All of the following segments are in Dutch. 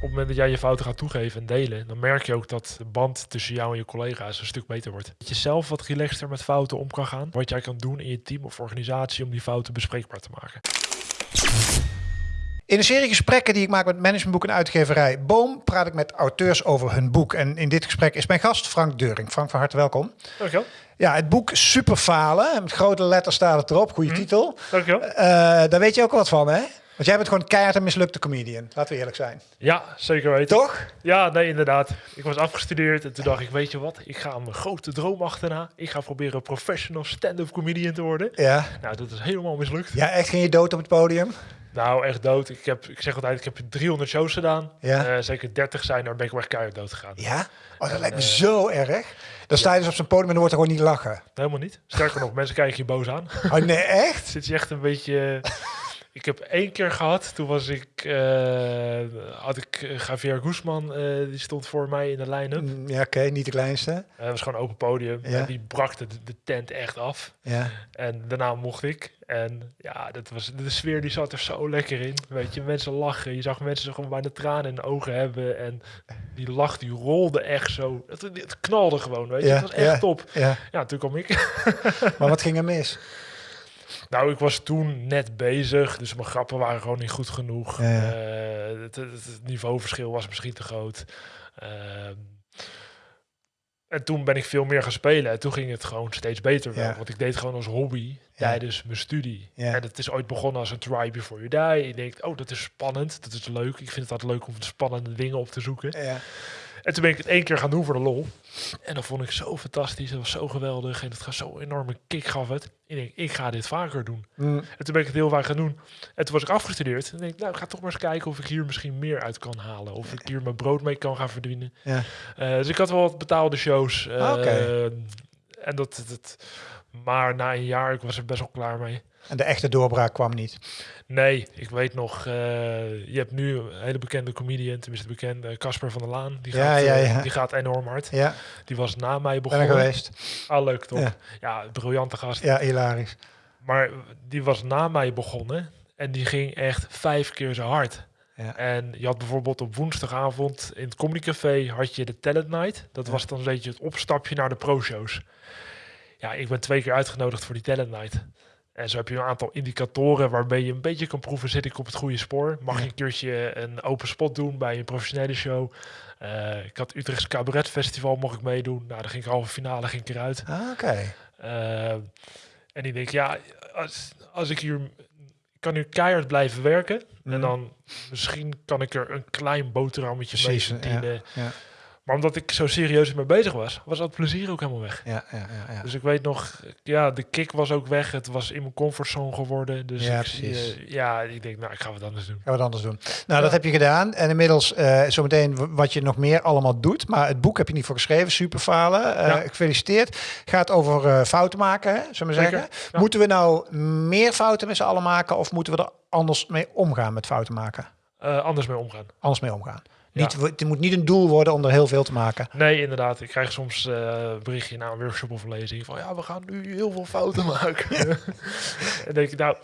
op het moment dat jij je fouten gaat toegeven en delen, dan merk je ook dat de band tussen jou en je collega's een stuk beter wordt. Dat je zelf wat relaxter met fouten om kan gaan. Wat jij kan doen in je team of organisatie om die fouten bespreekbaar te maken. In een serie gesprekken die ik maak met managementboek en uitgeverij Boom praat ik met auteurs over hun boek. En in dit gesprek is mijn gast Frank Deuring. Frank, van harte welkom. Dankjewel. Ja, het boek Superfalen. Met grote letters staat het erop. Goede titel. Dankjewel. Uh, daar weet je ook wat van, hè? Want jij bent gewoon keihard een mislukte comedian. Laten we eerlijk zijn. Ja, zeker weten. Toch? Ja, nee, inderdaad. Ik was afgestudeerd en toen dacht ik, weet je wat? Ik ga mijn grote droom achterna. Ik ga proberen professional stand-up comedian te worden. Ja. Nou, dat is helemaal mislukt. Ja, echt ging je dood op het podium? Nou, echt dood. Ik, heb, ik zeg altijd, ik heb 300 shows gedaan. Ja. Uh, zeker 30 zijn, daar ben ik wel echt keihard dood gegaan. Ja? Oh, dat lijkt me zo erg. Dan sta je dus op zo'n podium en dan wordt er gewoon niet lachen. Helemaal niet. Sterker nog, mensen kijken je boos aan. Oh nee, echt? Zit je echt een beetje... Ik heb één keer gehad, toen was ik, uh, had ik uh, Javier Guzman, uh, die stond voor mij in de line-up. Ja, oké, okay, niet de kleinste. Het was gewoon open podium Ja. en die brak de, de tent echt af. Ja. En daarna mocht ik. En ja, dat was, de sfeer die zat er zo lekker in. Weet je, mensen lachen. Je zag mensen gewoon bijna tranen in de ogen hebben. En die lach, die rolde echt zo. Het, het knalde gewoon, weet je. Ja, Het was echt ja. top. Ja. Ja, toen kwam ik. Maar wat ging er mis? Nou, ik was toen net bezig, dus mijn grappen waren gewoon niet goed genoeg. Ja. Eh, het, niveauverschil was misschien te groot. Ehm, en toen ben ik veel meer gaan spelen. En toen ging het gewoon steeds beter wel. Ja. Want ik deed gewoon als hobby tijdens mijn studie. Ja. En het is ooit begonnen als een try before you die. Je denkt, oh, dat is spannend. Dat is leuk. Ik vind het altijd leuk om spannende dingen op te zoeken. Ja. En toen ben ik het één keer gaan doen voor de lol. En dat vond ik zo fantastisch. Dat was zo geweldig. En het gaf zo'n enorme kick gaf het. Ik denk, ik ga dit vaker doen. Mm. En toen ben ik het heel vaak gaan doen. En toen was ik afgestudeerd. En denk ik, nou, ik ga toch maar eens kijken of ik hier misschien meer uit kan halen. Of ik hier mijn brood mee kan gaan verdienen. Ja. Eh, dus ik had wel wat betaalde shows. eh, Ah, oké. En dat- maar na een jaar, ik was er best wel klaar mee. En de echte doorbraak kwam niet. Nee, ik weet nog, eh, je hebt nu een hele bekende comedian, tenminste bekend, eh, Casper van der Laan. Die Ja, gaat, ja, eh, ja. die gaat enorm hard. Ja, Die was na mij ben begonnen. er geweest. Ah, leuk toch? Ja. Ja. briljante gast. Ja, hilarisch. Maar die was na mij begonnen en die ging echt vijf keer zo hard. Ja. En je had bijvoorbeeld op woensdagavond in het Comedy Café had je de Talent Night. Dat Ja. was dan een beetje het opstapje naar de pro-shows. Ja, ik ben twee keer uitgenodigd voor die Talent Night. En zo heb je een aantal indicatoren waarmee je een beetje kan proeven, zit ik op het goede spoor? Mag je een keertje een open spot doen bij een professionele show? Eh, ik had Utrechts Cabaret Festival, mocht ik meedoen. Nou, dan ging ik halve finale, ging ik eruit. Ah, oké. Eh, en ik denk, ja, als, als ik hier... Ik kan nu keihard blijven werken. Mhm. En dan misschien kan ik er een klein boterhammetje mee ja, verdienen. ja. Maar omdat ik zo serieus mee bezig was, was dat plezier ook helemaal weg. Ja, ja, ja. ja. Dus ik weet nog, ja, de kick was ook weg. Het was in mijn comfortzone geworden. Dus Ja, ik, precies. eh, ja, ik denk, nou, ik ga wat anders doen. We wat anders doen. Nou, dat heb je gedaan. En inmiddels eh, zometeen wat je nog meer allemaal doet. Maar het boek heb je niet voor geschreven. Superfalen. Ja. Gefeliciteerd. Gaat over fouten maken, hè, zullen we Zeker, zeggen. Moeten we nou meer fouten met z'n allen maken? Of moeten we er anders mee omgaan met fouten maken? Anders mee omgaan. Anders mee omgaan. Ja. Het moet niet een doel worden om er heel veel te maken. Nee, inderdaad. Ik krijg soms eh, een berichtje na een workshop of een lezing van ja, we gaan nu heel veel fouten maken. en denk ik, nou,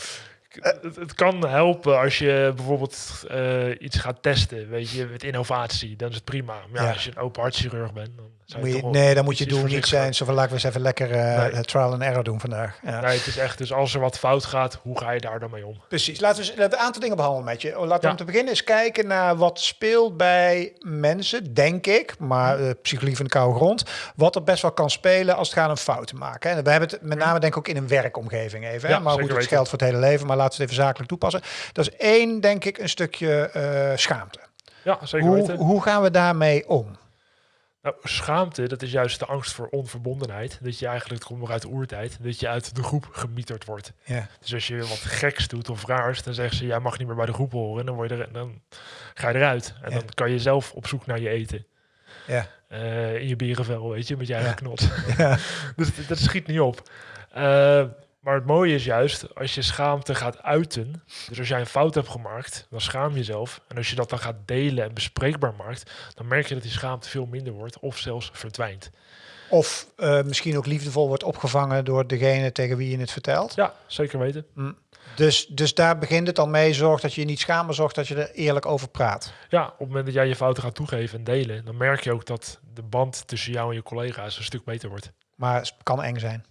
het, het kan helpen als je bijvoorbeeld eh, iets gaat testen, weet je, met innovatie, dan is het prima. Maar ja, Ja. als je een open hartchirurg bent, dan zou Moet je nee, dan moet je doel niet zijn. Zo van, laten we eens even lekker eh, Nee. eh, trial and error doen vandaag. Ja. Nee, het is echt, dus als er wat fout gaat, hoe ga je daar dan mee om? Precies. Laten we laten we een aantal dingen behandelen met je. Laten we om te beginnen eens kijken naar wat speelt bij mensen, denk ik, maar uh, psychologie van de koude grond, wat er best wel kan spelen als het gaat om fouten maken. En we hebben het met name denk ik ook in een werkomgeving even. hè. Maar goed, het geldt voor het hele leven, maar laten we het even zakelijk toepassen. Dat is één, denk ik, een stukje eh, schaamte. Ja, zeker Hoe, weten. hoe gaan we daarmee om? Nou, schaamte, dat is juist de angst voor onverbondenheid. Dat je eigenlijk, het komt nog uit de oertijd, dat je uit de groep gemieterd wordt. Ja. Dus als je wat geks doet of raars, dan zeggen ze, jij mag niet meer bij de groep horen. En dan, word je er, dan ga je eruit. En Ja. dan kan je zelf op zoek naar je eten. Ja. Eh, in je berenvel, weet je, met je eigen Ja. knot. Ja. dus dat, dat schiet niet op. Eh, Maar het mooie is juist, als je schaamte gaat uiten, dus als jij een fout hebt gemaakt, dan schaam je jezelf. En als je dat dan gaat delen en bespreekbaar maakt, dan merk je dat die schaamte veel minder wordt of zelfs verdwijnt. Of eh, misschien ook liefdevol wordt opgevangen door degene tegen wie je het vertelt. Ja, zeker weten. Dus, dus daar begint het al mee. Zorg dat je je niet schaamt, maar zorg dat je er eerlijk over praat. Ja, op het moment dat jij je fouten gaat toegeven en delen, dan merk je ook dat de band tussen jou en je collega's een stuk beter wordt. Maar het kan eng zijn.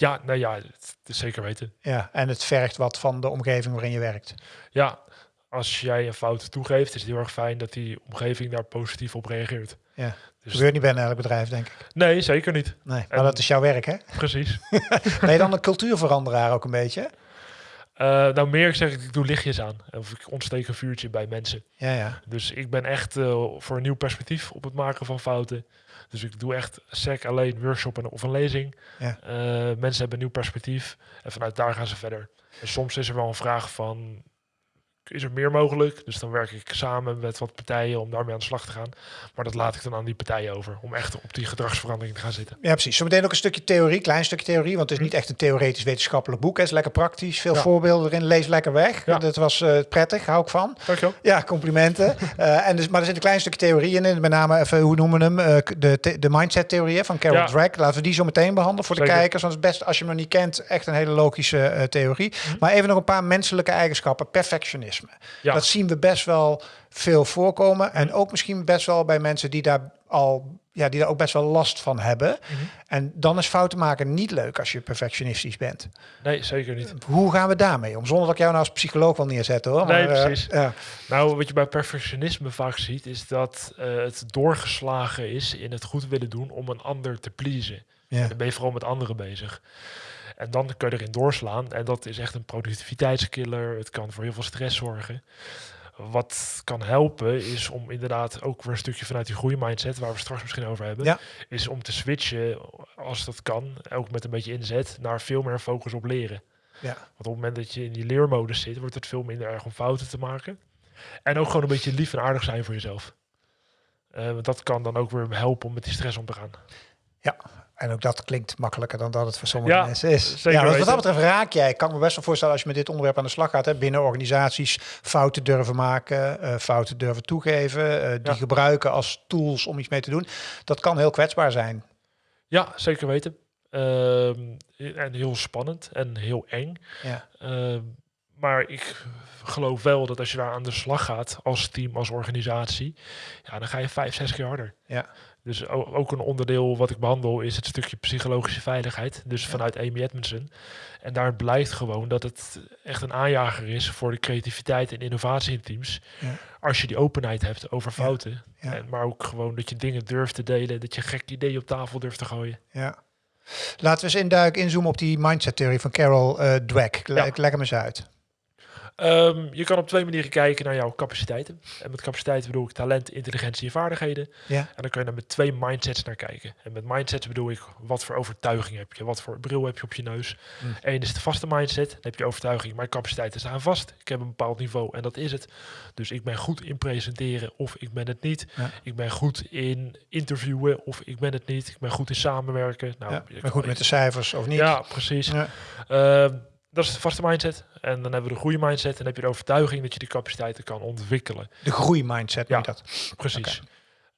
Ja, nee, ja, het is zeker weten. Ja, en het vergt wat van de omgeving waarin je werkt. Ja, als jij een fout toegeeft, is het heel erg fijn dat die omgeving daar positief op reageert. Ja. Dus Gebeurt niet bij elk bedrijf, denk ik. nee, zeker niet. Nee, maar En- dat is jouw werk, hè? Precies. Ben je dan een cultuurveranderaar ook een beetje? Eh, nou, meer ik zeg, ik doe lichtjes aan. Of ik ontsteek een vuurtje bij mensen. Ja, ja. Dus ik ben echt eh, voor een nieuw perspectief op het maken van fouten. Dus ik doe echt sec alleen workshop en, of een lezing. Ja. Eh, mensen hebben een nieuw perspectief en vanuit daar gaan ze verder. En soms is er wel een vraag van, is er meer mogelijk? Dus dan werk ik samen met wat partijen om daarmee aan de slag te gaan. Maar dat laat ik dan aan die partijen over, om echt op die gedragsverandering te gaan zitten. Ja, precies. Zometeen ook een stukje theorie, klein stukje theorie, want het is niet echt een theoretisch wetenschappelijk boek. Het is lekker praktisch, veel Ja. voorbeelden erin, lees lekker weg. Ja. Dat was eh, prettig, hou ik van. Dankjewel. Ja, complimenten. Eh, en dus, maar er zit een klein stukje theorie in, met name even, hoe noemen we hem, Eh, de, de mindset-theorieën van Carol Ja. Dweck. Laten we die zo meteen behandelen voor de kijkers, want het is best, als je hem nog niet kent, echt een hele logische theorie. Mhm. Maar even nog een paar menselijke eigenschappen. Ja. Dat zien we best wel veel voorkomen. En ook misschien best wel bij mensen die daar al ja, die daar ook best wel last van hebben. Mhm. En dan is fouten maken niet leuk als je perfectionistisch bent. Nee, zeker niet. Hoe gaan we daarmee om? Zonder dat ik jou nou als psycholoog wil neerzetten hoor. Nee, maar, eh, precies. ja. Nou, wat je bij perfectionisme vaak ziet, is dat eh, het doorgeslagen is in het goed willen doen om een ander te pleasen. Ja. Dan ben je vooral met anderen bezig. En dan kun je erin doorslaan. En dat is echt een productiviteitskiller. Het kan voor heel veel stress zorgen. Wat kan helpen is om inderdaad ook weer een stukje vanuit die groeimindset, waar we straks misschien over hebben, Ja. is om te switchen, als dat kan, ook met een beetje inzet, naar veel meer focus op leren. Ja. Want op het moment dat je in die leermodus zit, wordt het veel minder erg om fouten te maken. En ook gewoon een beetje lief en aardig zijn voor jezelf. Eh, want dat kan dan ook weer helpen om met die stress om te gaan. En ook dat klinkt makkelijker dan dat het voor sommige Ja, mensen is. zeker ja, wat, wat dat betreft raak jij. Ik kan me best wel voorstellen als je met dit onderwerp aan de slag gaat. Hè, binnen organisaties fouten durven maken, eh, fouten durven toegeven. eh, die Ja. gebruiken als tools om iets mee te doen. Dat kan heel kwetsbaar zijn. Ja, zeker weten. Ehm, en heel spannend en heel eng. Ja. Ehm, maar ik geloof wel dat als je daar aan de slag gaat, als team, als organisatie, ja, dan ga je vijf, zes keer harder. Ja. Dus ook een onderdeel wat ik behandel is het stukje psychologische veiligheid. Dus vanuit Amy Edmondson. En daar blijkt gewoon dat het echt een aanjager is voor de creativiteit en innovatie in teams. Ja. Als je die openheid hebt over fouten. Ja. En, maar ook gewoon dat je dingen durft te delen. Dat je gekke ideeën op tafel durft te gooien. Ja. Laten we eens induiken, inzoomen op die mindset-theorie van Carol eh Dweck. Le-. Leg hem eens uit. Ehm, je kan op twee manieren kijken naar jouw capaciteiten. En met capaciteiten bedoel ik talent, intelligentie en vaardigheden. Ja. En dan kun je er met twee mindsets naar kijken. En met mindsets bedoel ik, wat voor overtuiging heb je? Wat voor bril heb je op je neus? Mm. Eén is de vaste mindset. Dan heb je overtuiging, mijn capaciteiten staan vast. Ik heb een bepaald niveau en dat is het. Dus ik ben goed in presenteren of ik ben het niet. Ja. Ik ben goed in interviewen of ik ben het niet. Ik ben goed in samenwerken. Nou, ja. Maar goed met de cijfers of niet? Ja, precies. Ja. Ehm, dat is de vaste mindset. En dan hebben we de goede mindset. En dan heb je de overtuiging dat je die capaciteiten kan ontwikkelen. De groeimindset Ja. dat. Precies.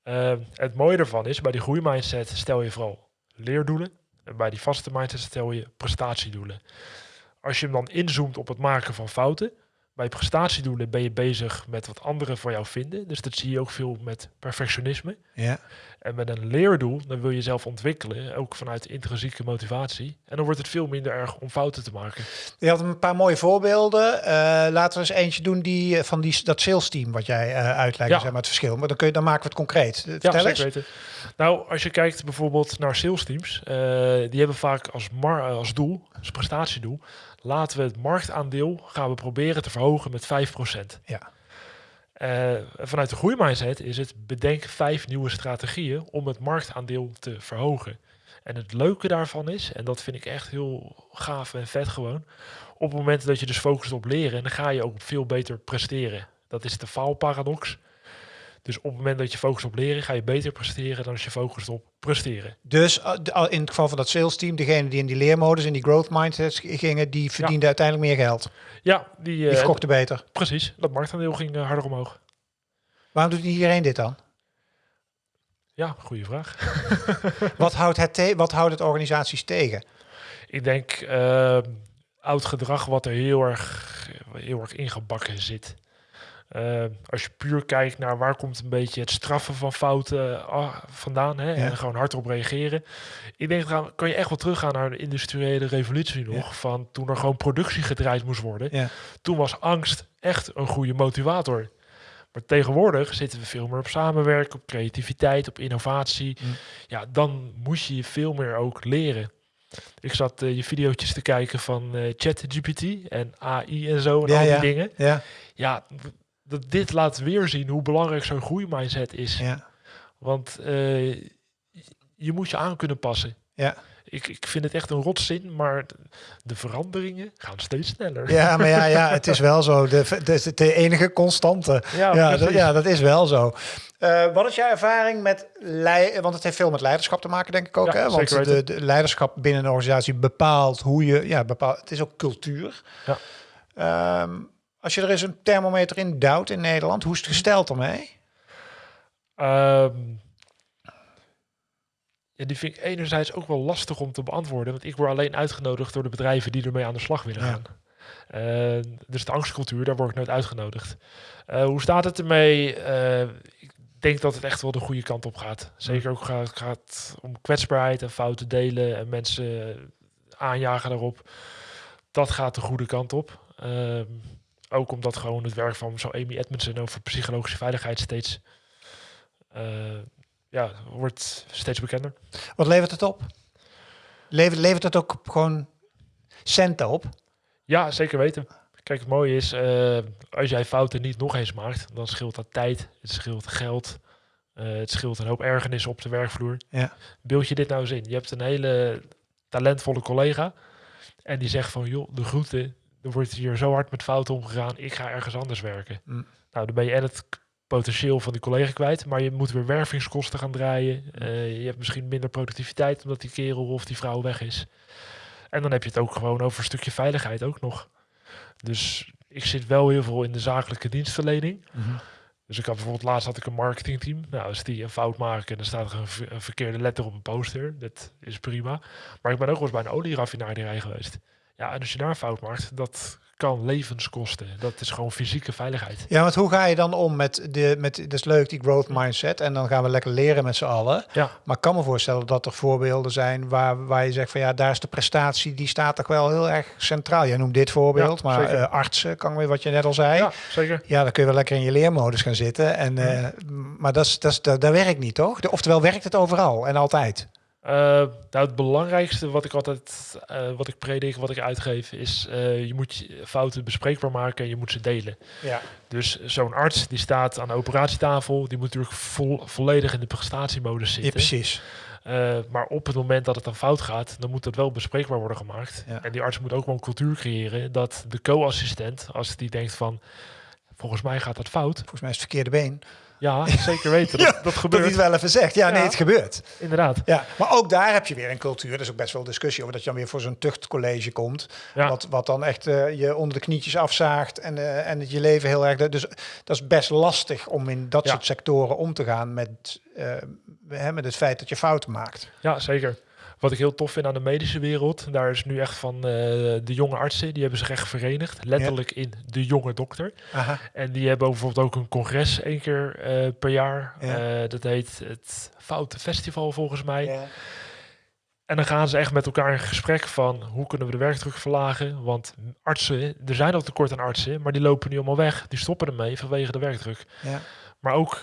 Ehm, het mooie ervan is, bij die groeimindset stel je vooral leerdoelen. En bij die vaste mindset stel je prestatiedoelen. Als je hem dan inzoomt op het maken van fouten. Bij prestatiedoelen ben je bezig met wat anderen van jou vinden. Dus dat zie je ook veel met perfectionisme. Ja. En met een leerdoel, dan wil je jezelf ontwikkelen, ook vanuit intrinsieke motivatie. En dan wordt het veel minder erg om fouten te maken. Je had een paar mooie voorbeelden. Eh, laten we eens eentje doen die, eh, van die, dat sales team wat jij eh uitlegt, Ja. zeg maar het verschil. Maar dan, kun je, dan maken we het concreet. Ja, Vertel zeker eens. weten. Nou, als je kijkt bijvoorbeeld naar sales teams, die hebben vaak als, mar als doel, als prestatiedoel, laten we het marktaandeel gaan we proberen te verhogen met 5%. Ja. Eh, vanuit de groeimindset is het bedenk vijf nieuwe strategieën om het marktaandeel te verhogen. En het leuke daarvan is, en dat vind ik echt heel gaaf en vet gewoon, op het moment dat je dus focust op leren, dan ga je ook veel beter presteren. Dat is de faalparadox. Dus op het moment dat je focust op leren, ga je beter presteren dan als je focust op presteren. Dus de, in het geval van dat sales team, degene die in die leermodus, in die growth mindset gingen, die verdienden uiteindelijk meer geld. Ja, die, die verkochten beter. Precies, dat marktaandeel ging harder omhoog. Waarom doet niet iedereen dit dan? Ja, goede vraag. wat, houdt het wat houdt het organisaties tegen? Ik denk uh, oud gedrag wat er heel erg, heel erg ingebakken zit. Uh, als je puur kijkt naar waar komt een beetje het straffen van fouten uh, vandaan hè, ja. en gewoon hardop reageren. Ik denk, dan kan je echt wel teruggaan naar de industriële revolutie nog, ja. van toen er gewoon productie gedraaid moest worden. Ja. Toen was angst echt een goede motivator. Maar tegenwoordig zitten we veel meer op samenwerken, op creativiteit, op innovatie. Mm. Ja, dan moet je veel meer ook leren. Ik zat uh, je video's te kijken van uh, ChatGPT en AI en zo en ja, al die ja. dingen. Ja. Ja, dat dit laat weer zien hoe belangrijk zo'n groeimindset is. Ja. Want uh, je moet je aan kunnen passen. Ja. Ik, ik vind het echt een rotzin, maar de veranderingen gaan steeds sneller. Ja, maar ja, ja het is wel zo. De, de, de enige constante. Ja, Ja, dat, ja, dat is wel zo. Uh, wat is jouw ervaring met leiden? Want het heeft veel met leiderschap te maken, denk ik ook. Ja, hè? Want de, de leiderschap binnen een organisatie bepaalt hoe je. Ja, bepaalt, het is ook cultuur. Ja. Ehm, als je er eens een thermometer in duwt in Nederland, hoe is het gesteld ermee? Ehm, ja, die vind ik enerzijds ook wel lastig om te beantwoorden. Want ik word alleen uitgenodigd door de bedrijven die ermee aan de slag willen Ja. gaan. Eh, dus de angstcultuur, daar word ik nooit uitgenodigd. Eh, hoe staat het ermee? Eh, ik denk dat het echt wel de goede kant op gaat. Zeker ook gaat, gaat om kwetsbaarheid en fouten delen en mensen aanjagen daarop. Dat gaat de goede kant op. Ook omdat gewoon het werk van zo Amy Edmondson over psychologische veiligheid steeds eh, ja, wordt steeds bekender. Wat levert het op? Levert, levert het ook gewoon centen op? Ja, zeker weten. Kijk, het mooie is, eh, als jij fouten niet nog eens maakt, dan scheelt dat tijd, het scheelt geld, eh, het scheelt een hoop ergernis op de werkvloer. Ja. Beeld je dit nou eens in? Je hebt een hele talentvolle collega en die zegt van, joh, de groeten, er wordt hier zo hard met fouten omgegaan, ik ga ergens anders werken. Mm. Nou, dan ben je en het potentieel van die collega kwijt, maar je moet weer wervingskosten gaan draaien. Eh, je hebt misschien minder productiviteit omdat die kerel of die vrouw weg is. En dan heb je het ook gewoon over een stukje veiligheid ook nog. Dus ik zit wel heel veel in de zakelijke dienstverlening. Dus ik had bijvoorbeeld laatst had ik een marketingteam. Nou, als die een fout maken, dan staat er een, ver- een verkeerde letter op een poster. Dat is prima. Maar ik ben ook wel eens bij een olieraffinaderij geweest. Ja, en als je daar fout maakt, dat kan levens kosten. Dat is gewoon fysieke veiligheid. Ja, want hoe ga je dan om met de, met, dat is leuk, die growth mindset. En dan gaan we lekker leren met z'n allen. Ja, Maar ik kan me voorstellen dat er voorbeelden zijn waar, waar je zegt van ja, daar is de prestatie, die staat toch wel heel erg centraal. Jij noemt dit voorbeeld, Ja, maar eh, artsen, kan weer wat je net al zei. Ja. ja zeker. dan kun je wel lekker in je leermodus gaan zitten. En, eh, maar dat, is, dat, is, dat, dat werkt niet, toch? De- Oftewel werkt het overal en altijd. Eh, nou, het belangrijkste wat ik altijd, eh, wat ik predik, wat ik uitgeef, is eh, je moet je fouten bespreekbaar maken en je moet ze delen. Ja. Dus zo'n arts die staat aan de operatietafel, die moet natuurlijk vol, volledig in de prestatiemodus ja, zitten. precies. Eh, maar op het moment dat het dan fout gaat, dan moet dat wel bespreekbaar worden gemaakt. Ja. En die arts moet ook wel een cultuur creëren dat de co-assistent, als die denkt van, volgens mij gaat dat fout. Volgens mij is het verkeerde been. Ja, zeker weten. Ja, Dat, dat Dat gebeurt. hij het wel even zegt. Ja, nee, het gebeurt. Inderdaad. Ja, maar ook daar heb je weer een cultuur. Er is ook best wel discussie over dat je dan weer voor zo'n tuchtcollege komt. Ja. Wat, wat dan echt eh, je onder de knietjes afzaagt en, eh, en het je leven heel erg. Dus dat is best lastig om in dat soort sectoren om te gaan met, eh, met het feit dat je fouten maakt. Ja, zeker. Wat ik heel tof vind aan de medische wereld, daar is nu echt van eh, de jonge artsen, die hebben zich echt verenigd, letterlijk in de jonge dokter. Aha. En die hebben bijvoorbeeld ook een congres één keer eh, per jaar. Ja. Eh, dat heet het Foute Festival volgens mij. Ja. En dan gaan ze echt met elkaar in gesprek van hoe kunnen we de werkdruk verlagen. Want artsen, er zijn al tekort aan artsen, maar die lopen nu allemaal weg. Die stoppen ermee vanwege de werkdruk. Ja. Maar ook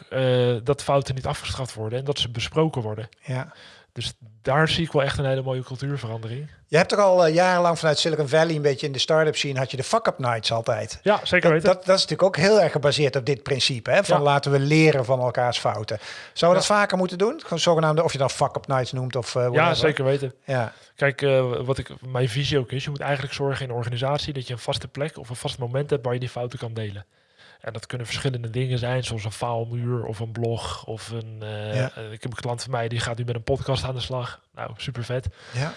dat fouten niet afgestraft worden en dat ze besproken worden. Ja. Dus daar zie ik wel echt een hele mooie cultuurverandering. Je hebt toch al eh, jarenlang vanuit Silicon Valley een beetje in de start-up scene had je de fuck-up nights altijd. Ja, zeker weten. dat, dat is natuurlijk ook heel erg gebaseerd op dit principe. Hè? Van Ja. laten we leren van elkaars fouten. Zouden we dat vaker moeten doen? Gewoon zogenaamde, of je dan fuck-up nights noemt of eh, ja, zeker weten. Ja. Kijk, eh, wat ik, mijn visie ook is, je moet eigenlijk zorgen in een organisatie dat je een vaste plek of een vast moment hebt waar je die fouten kan delen. En dat kunnen verschillende dingen zijn, zoals een faalmuur of een blog. Of een, eh, Ja. eh, ik heb een klant van mij die gaat nu met een podcast aan de slag. Nou, super vet. Ja,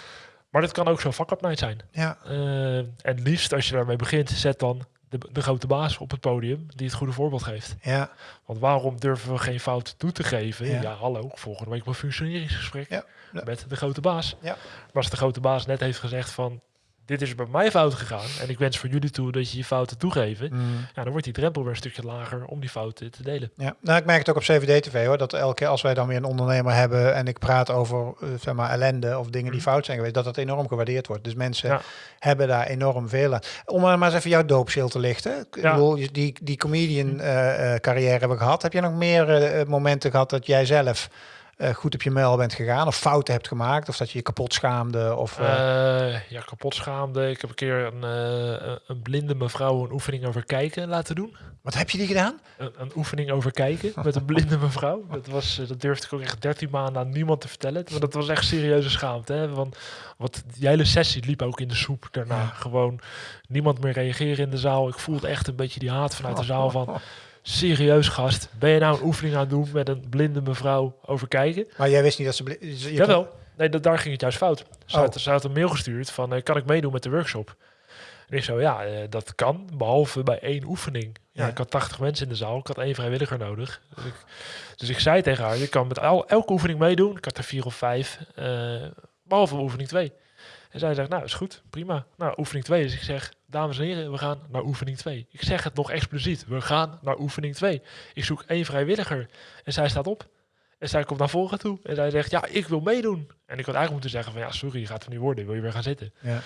Maar dat kan ook zo'n fuck-up night zijn. ja, Eh, en liefst als je daarmee begint, zet dan de, de grote baas op het podium die het goede voorbeeld geeft. ja, Want waarom durven we geen fout toe te geven? Ja. Ja, hallo, volgende week mijn functioneringsgesprek ja. met de grote baas. Ja. Maar als de grote baas net heeft gezegd van, dit is bij mij fout gegaan en ik wens voor jullie toe dat je je fouten toegeven, Mm. ja, dan wordt die drempel weer een stukje lager om die fouten te delen. Ja, nou, ik merk het ook op CVD-TV hoor. Dat elke keer als wij dan weer een ondernemer hebben en ik praat over eh, zeg maar ellende of dingen die Mhm. fout zijn geweest, dat dat enorm gewaardeerd wordt. Dus mensen Ja. hebben daar enorm veel aan. Om maar eens even jouw doopschild te lichten. Ik bedoel, die, die comedian eh, eh, carrière hebben we gehad. Heb je nog meer momenten gehad dat jij zelf eh, goed op je muil bent gegaan of fouten hebt gemaakt of dat je je kapot schaamde of eh, Eh, ja, kapot schaamde. Ik heb een keer een, een blinde mevrouw een oefening over kijken laten doen. wat heb je die gedaan? Een, een oefening over kijken met een blinde mevrouw. Dat, was, dat durfde ik ook echt 13 maanden aan niemand te vertellen. Want dat was echt serieuze schaamte. Hè? Want wat, die hele sessie liep ook in de soep daarna. Ja. Gewoon niemand meer reageren in de zaal. Ik voelde echt een beetje die haat vanuit de zaal van... Serieus gast, ben je nou een oefening aan het doen met een blinde mevrouw over kijken? Maar jij wist niet dat ze... bli- je kon- Jawel. Nee, dat, daar ging het juist fout. Ze, Oh. had, ze had een mail gestuurd van, eh, kan ik meedoen met de workshop? En ik zo, ja, eh, dat kan, behalve bij één oefening. Ja, Ja. ik had 80 mensen in de zaal, ik had één vrijwilliger nodig. Dus ik, dus ik zei tegen haar, je kan met el- elke oefening meedoen. Ik had er vier of vijf, eh, behalve oefening 2. En zij zegt, nou, is goed, prima. Nou, oefening 2. Dus ik zeg, dames en heren, we gaan naar oefening 2. Ik zeg het nog expliciet, we gaan naar oefening 2. Ik zoek één vrijwilliger. En zij staat op. En zij komt naar voren toe. En zij zegt, ja, ik wil meedoen. En ik had eigenlijk moeten zeggen van, ja, sorry, je gaat er niet worden. Wil je weer gaan zitten? Ja.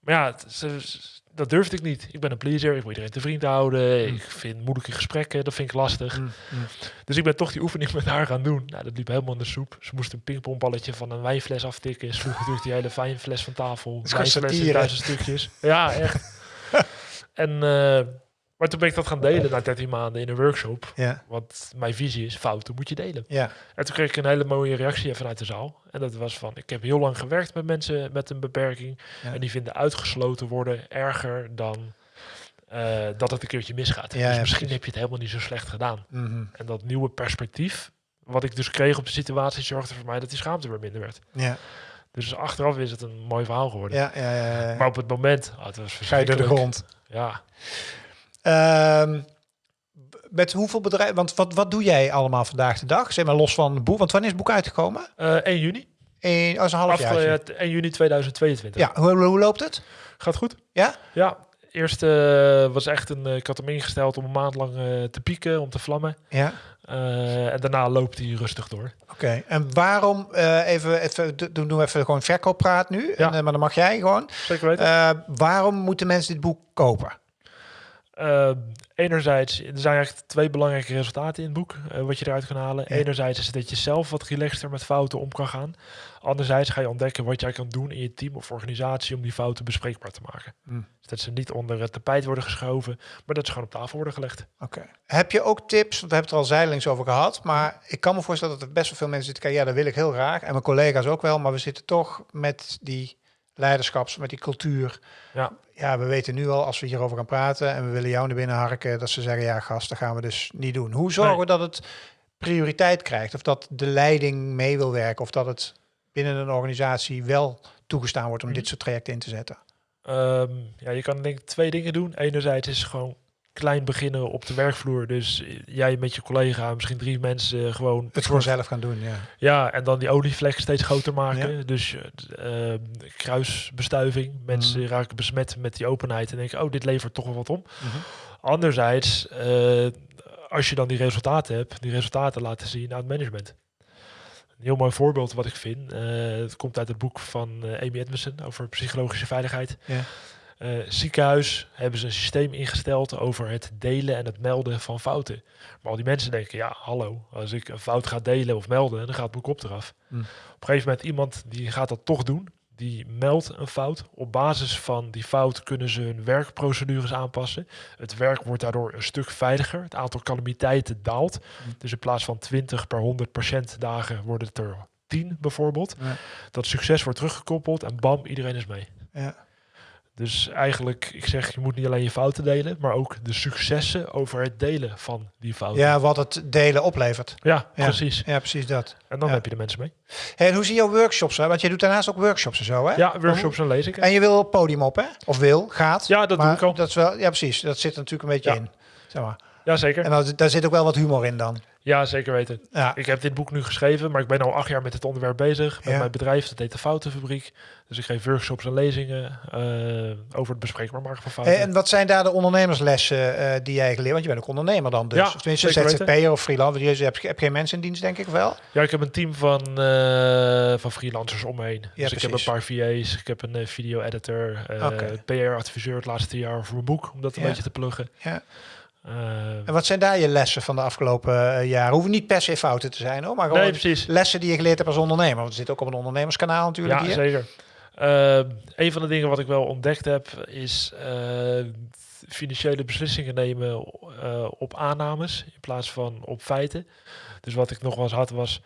Maar ja, ze- ze- dat durfde ik niet. Ik ben een pleaser, ik wil iedereen te vriend houden. Mm. Ik vind moeilijke gesprekken, dat vind ik lastig. Mm, mm. Dus ik ben toch die oefening met haar gaan doen. Nou, dat liep helemaal in de soep. Ze moest een pingpongballetje van een wijnfles aftikken. Sloeg natuurlijk die hele wijnfles van tafel. Wijnfles in duizend stukjes. Ja, echt. En, eh, maar toen ben ik dat gaan delen na 13 maanden in een workshop. Ja, Want mijn visie is, fouten moet je delen. ja, En toen kreeg ik een hele mooie reactie vanuit de zaal. En dat was van, ik heb heel lang gewerkt met mensen met een beperking. Ja. En die vinden uitgesloten worden erger dan eh, dat het een keertje misgaat. Ja, dus misschien heb je het helemaal niet zo slecht gedaan. mhm. En dat nieuwe perspectief, wat ik dus kreeg op de situatie, zorgde voor mij dat die schaamte weer minder werd. ja, Dus achteraf is het een mooi verhaal geworden. ja, ja, ja, ja. Maar op het moment, ah, het was Ga je door de grond. Ja, Ehm, met hoeveel bedrijven, want wat, wat doe jij allemaal vandaag de dag? Zeg maar los van het boek, want wanneer is het boek uitgekomen? Eh 1 juni. Als een half jaar. eh, 1 juni 2022. Ja, hoe, hoe loopt het? Gaat goed? Ja? Ja, eerst eh, was echt een, eh, ik had hem ingesteld om een maand lang eh, te pieken, om te vlammen. Ja. En daarna loopt hij rustig door. Oké, en waarom, even, even, do- doen we even gewoon verkooppraat nu, Ja. en, maar dan mag jij gewoon. Zeker weten. Waarom moeten mensen dit boek kopen? Enerzijds, er zijn eigenlijk twee belangrijke resultaten in het boek, wat je eruit kan halen. Ja. Enerzijds is het dat je zelf wat relaxter met fouten om kan gaan. Anderzijds ga je ontdekken wat jij kan doen in je team of organisatie om die fouten bespreekbaar te maken. Hmm. Dus dat ze niet onder het tapijt worden geschoven, maar dat ze gewoon op tafel worden gelegd. Oké. Heb je ook tips? Want we hebben het er al zijdelings over gehad. Maar ik kan me voorstellen dat er best wel veel mensen zitten. kijken, Ja, dat wil ik heel graag. En mijn collega's ook wel. Maar we zitten toch met die leiderschaps, met die cultuur. Ja. Ja, we weten nu al als we hierover gaan praten en we willen jou naar binnen harken, dat ze zeggen, ja gast, dat gaan we dus niet doen. Hoe zorgen Nee. we dat het prioriteit krijgt? Of dat de leiding mee wil werken? Of dat het binnen een organisatie wel toegestaan wordt om Mhm. dit soort trajecten in te zetten? Ehm, ja, je kan denk ik twee dingen doen. Enerzijds is gewoon klein beginnen op de werkvloer. Dus eh, jij met je collega, misschien drie mensen, eh, gewoon Het gewoon zelf gaan doen, ja. Ja, en dan die olievlek steeds groter maken. Dus eh, eh, kruisbestuiving. Mensen Mhm. raken besmet met die openheid en denken, oh, dit levert toch wel wat op. Mhm. Anderzijds, als je dan die resultaten hebt, die resultaten laten zien aan het management. Een heel mooi voorbeeld wat ik vind. eh, het komt uit het boek van eh, Amy Edmondson over psychologische veiligheid. Ja. Eh, ziekenhuis hebben ze een systeem ingesteld over het delen en het melden van fouten. Maar al die mensen denken, ja, hallo, als ik een fout ga delen of melden, dan gaat het boek op eraf. Hmm. Op een gegeven moment iemand die gaat dat toch doen, die meldt een fout. Op basis van die fout kunnen ze hun werkprocedures aanpassen. Het werk wordt daardoor een stuk veiliger. Het aantal calamiteiten daalt. Hmm. Dus in plaats van 20 per 100 patiëntdagen worden het er 10 bijvoorbeeld. Ja. Dat succes wordt teruggekoppeld en bam, iedereen is mee. Ja. Dus eigenlijk, ik zeg, je moet niet alleen je fouten delen, maar ook de successen over het delen van die fouten. Ja, wat het delen oplevert. Ja, Ja. precies. Ja, precies dat. En dan Ja. heb je de mensen mee. Hey, en hoe zie jouw workshops? Hè? Want je doet daarnaast ook workshops en zo, hè? Ja, workshops en lezingen. En je wil op podium op, hè? Of wil, gaat. Ja, dat doe ik al. Dat is wel, ja, precies. Dat zit er natuurlijk een beetje Ja. in. Zeg maar. Ja, zeker. En daar zit ook wel wat humor in dan. Ja, zeker weten. Ja. Ik heb dit boek nu geschreven, maar ik ben al acht jaar met het onderwerp bezig. Met Ja. mijn bedrijf, dat heet de Foutenfabriek. Dus ik geef workshops en lezingen eh, over het bespreekbaar maken van fouten. Hey, en wat zijn daar de ondernemerslessen eh, die jij geleerd? Want je bent ook ondernemer dan dus. Ja, of tenminste ZZP'er of freelancer. Je hebt, geen mensen in dienst, denk ik wel. Ja, ik heb een team van, eh, van freelancers om me heen. dus ik heb een paar VA's, ik heb een eh, video-editor, eh, Oké. PR-adviseur het laatste jaar voor mijn boek, om dat een Ja. beetje te pluggen. Ja. Eh, En wat zijn daar je lessen van de afgelopen eh, jaren? Hoeven niet per se fouten te zijn, hoor. Maar gewoon nee, lessen die je geleerd hebt als ondernemer. Want we zitten ook op een ondernemerskanaal natuurlijk Ja, hier. zeker. Eh, een van de dingen wat ik wel ontdekt heb, is financiële beslissingen nemen op aannames in plaats van op feiten. Dus wat ik nog wel eens had was,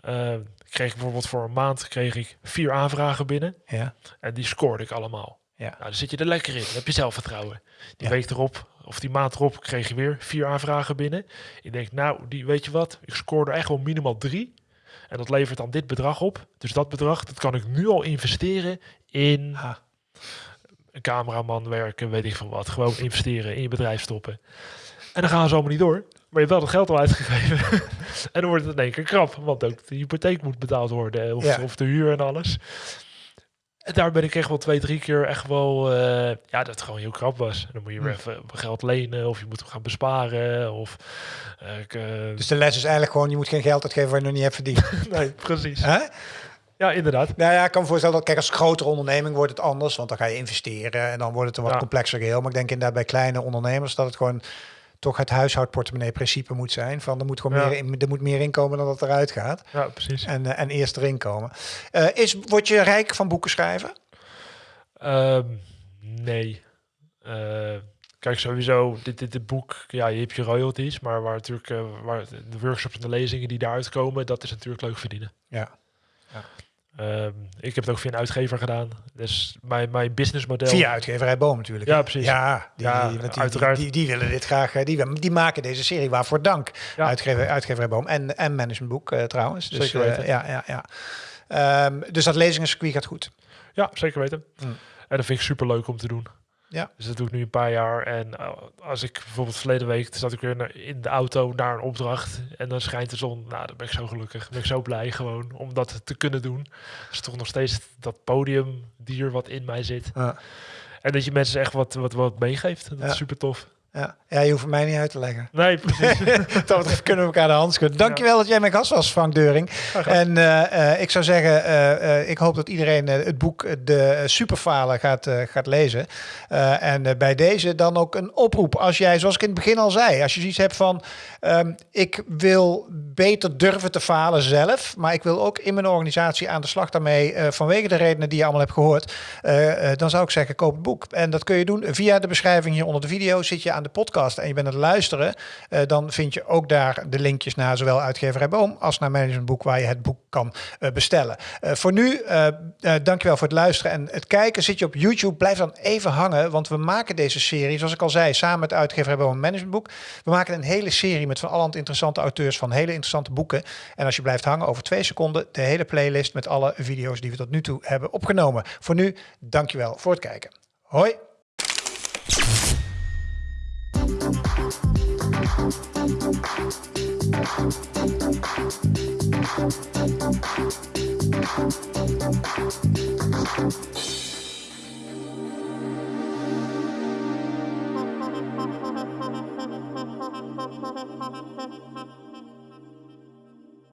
eh, ik kreeg bijvoorbeeld voor een maand kreeg ik vier aanvragen binnen Ja. en die scoorde ik allemaal. Ja. Nou, dan zit je er lekker in, dan heb je zelfvertrouwen. Die Ja. week erop, of die maand erop, kreeg je weer vier aanvragen binnen. Ik denk, nou, die, weet je wat, ik scoorde echt wel minimaal drie. En dat levert dan dit bedrag op. Dus dat bedrag, dat kan ik nu al investeren in een cameraman werken, weet ik van wat. Gewoon investeren, in je bedrijf stoppen. En dan gaan ze allemaal niet door. Maar je hebt wel het geld al uitgegeven. en dan wordt het in één keer krap. Want ook de hypotheek moet betaald worden. Of, Ja. of de huur en alles. En daar ben ik echt wel twee, drie keer echt wel... eh, ja, dat het gewoon heel krap was. En dan moet je weer Hm. even geld lenen. Of je moet gaan besparen. Of... eh, ik, eh, Dus de les is eigenlijk gewoon, je moet geen geld uitgeven waar je nog niet hebt verdiend. nee, precies. Ja, inderdaad. Nou ja, ik kan me voorstellen dat, kijk, als grotere onderneming wordt het anders, want dan ga je investeren en dan wordt het een wat Ja. complexer geheel. Maar ik denk inderdaad bij kleine ondernemers dat het gewoon toch het huishoudportemonnee principe moet zijn. Van er moet gewoon Ja. meer, in, er moet meer inkomen dan dat eruit gaat. Ja, precies. En, eh, en eerst erin komen. Eh, is, word je rijk van boeken schrijven? Ehm, nee. Eh, kijk, sowieso, dit, dit, dit boek, ja, je hebt je royalties, maar waar natuurlijk eh, waar de workshops en de lezingen die daaruit komen, dat is natuurlijk leuk verdienen. Ja. Ehm, ik heb het ook via een uitgever gedaan. Dus mijn, mijn businessmodel. Via uitgeverij Boom natuurlijk. Ja, precies. Ja, die, Ja, die, uiteraard. Die, die, willen dit graag. eh, Die, die maken deze serie waarvoor dank. Ja. Uitgever, uitgeverij Boom en, en managementboek eh, trouwens. Dus, Zeker eh, weten. ja, ja, ja. Ehm, dus dat lezingencircuit gaat goed. Ja, zeker weten. Mm. En dat vind ik super leuk om te doen. Ja. Dus dat doe ik nu een paar jaar. En eh, als ik bijvoorbeeld verleden week zat ik weer in de auto naar een opdracht. En dan schijnt de zon. Nou, dan ben ik zo gelukkig. Dan ben ik zo blij gewoon om dat te kunnen doen. Het is toch nog steeds dat podiumdier wat in mij zit. Ja. En dat je mensen echt wat, wat, wat meegeeft. Dat Ja. is super tof. Ja. ja, je hoeft mij niet uit te leggen. Nee, precies. dat betreft kunnen we elkaar de hand schudden. Dankjewel dat jij mijn gast was, Frank Deuring. En eh, eh, ik zou zeggen, eh, ik hoop dat iedereen het boek De Superfalen gaat, gaat lezen. En bij deze dan ook een oproep. Als jij, zoals ik in het begin al zei, als je zoiets hebt van... ehm, ik wil beter durven te falen zelf, maar ik wil ook in mijn organisatie aan de slag daarmee vanwege de redenen die je allemaal hebt gehoord. eh, eh, dan zou ik zeggen, koop het boek. En dat kun je doen via de beschrijving hier onder de video. Zit je aan de podcast en je bent aan het luisteren, eh, dan vind je ook daar de linkjes naar zowel uitgeverij Boom als naar Managementboek waar je het boek kan eh, bestellen. Eh, voor nu, dankjewel voor het luisteren en het kijken. Zit je op YouTube, blijf dan even hangen, want we maken deze serie, zoals ik al zei, samen met uitgeverij Boom en Managementboek. We maken een hele serie met van allerhand interessante auteurs van hele interessante boeken. En als je blijft hangen over twee seconden, de hele playlist met alle video's die we tot nu toe hebben opgenomen. Voor nu, dankjewel voor het kijken. Hoi! Thank you.